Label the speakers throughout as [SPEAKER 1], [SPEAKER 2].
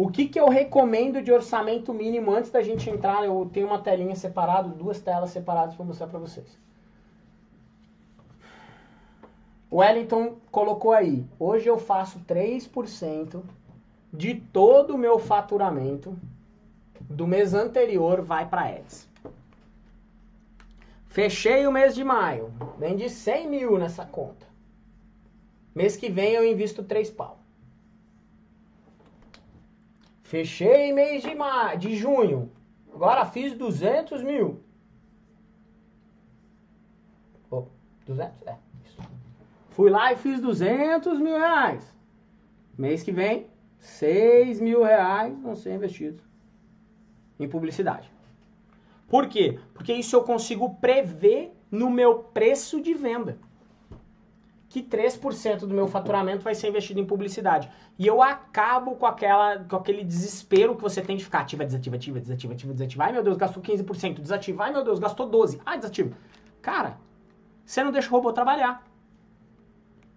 [SPEAKER 1] O que, que eu recomendo de orçamento mínimo antes da gente entrar? Eu tenho uma telinha separada, duas telas separadas para mostrar para vocês. O Wellington colocou aí, hoje eu faço 3% de todo o meu faturamento do mês anterior vai para Ads. Fechei o mês de maio, vendi 100 mil nessa conta. Mês que vem eu invisto 3 pau. Fechei mês de, maio, de junho, agora fiz 200 mil. Oh, 200? É, isso. Fui lá e fiz 200 mil reais. Mês que vem, 6 mil reais vão ser investidos em publicidade. Por quê? Porque isso eu consigo prever no meu preço de venda. Que 3% do meu faturamento vai ser investido em publicidade. E eu acabo com, aquela, com aquele desespero que você tem de ficar ativa, desativa, ativa, desativa, ativa, desativa. Ai meu Deus, gastou 15%. Desativa. Ai meu Deus, gastou 12%. Ai, desativa. Cara, você não deixa o robô trabalhar.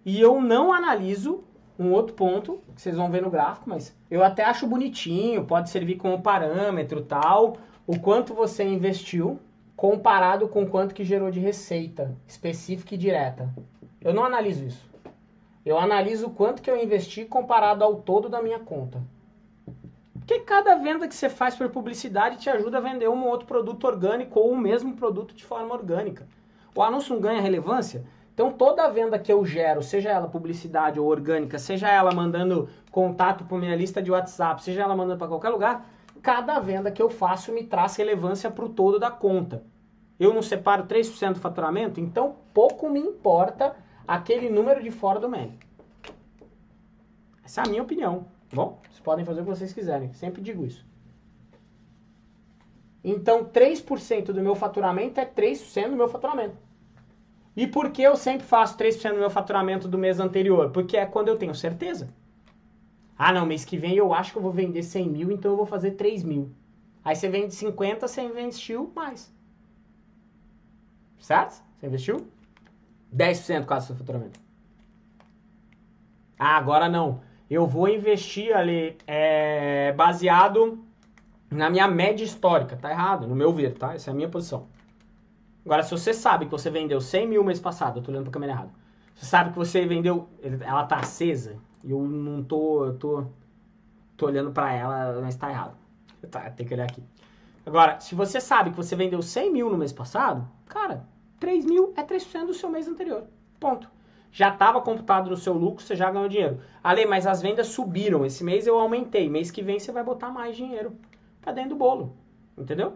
[SPEAKER 1] E eu não analiso um outro ponto, que vocês vão ver no gráfico, mas eu até acho bonitinho, pode servir como parâmetro tal, o quanto você investiu comparado com quanto que gerou de receita específica e direta. Eu não analiso isso. Eu analiso o quanto que eu investi comparado ao todo da minha conta. Porque cada venda que você faz por publicidade te ajuda a vender um ou outro produto orgânico ou o mesmo produto de forma orgânica. O anúncio não ganha relevância então toda venda que eu gero, seja ela publicidade ou orgânica, seja ela mandando contato para minha lista de WhatsApp, seja ela mandando para qualquer lugar, cada venda que eu faço me traz relevância para o todo da conta. Eu não separo 3% do faturamento, então pouco me importa aquele número de fora do MEI. Essa é a minha opinião. Bom, vocês podem fazer o que vocês quiserem, sempre digo isso. Então 3% do meu faturamento é 3% do meu faturamento. E por que eu sempre faço 3% do meu faturamento do mês anterior? Porque é quando eu tenho certeza. Ah, não, mês que vem eu acho que eu vou vender 100 mil, então eu vou fazer 3 mil. Aí você vende 50, você investiu mais. Certo? Você investiu 10% quase seu faturamento. Ah, agora não. Eu vou investir ali é, baseado na minha média histórica. Tá errado, no meu ver, tá? Essa é a minha posição. Agora, se você sabe que você vendeu 100 mil mês passado, eu tô olhando pra câmera errada. Você sabe que você vendeu, ela tá acesa, e eu não tô, eu tô, tô olhando pra ela, mas tá errado. Tá, tem que olhar aqui. Agora, se você sabe que você vendeu 100 mil no mês passado, cara, 3 mil é 3% do seu mês anterior. Ponto. Já estava computado no seu lucro, você já ganhou dinheiro. Ale, mas as vendas subiram. Esse mês eu aumentei. Mês que vem você vai botar mais dinheiro pra dentro do bolo. Entendeu?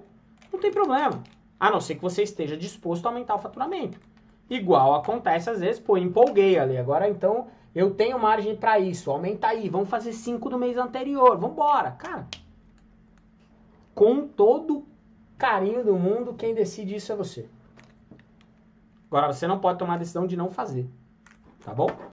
[SPEAKER 1] Não tem problema. A não ser que você esteja disposto a aumentar o faturamento. Igual acontece às vezes, pô, empolguei ali. Agora então eu tenho margem para isso. Aumenta aí, vamos fazer 5 do mês anterior. Vamos embora. Cara, com todo carinho do mundo, quem decide isso é você. Agora você não pode tomar a decisão de não fazer. Tá bom?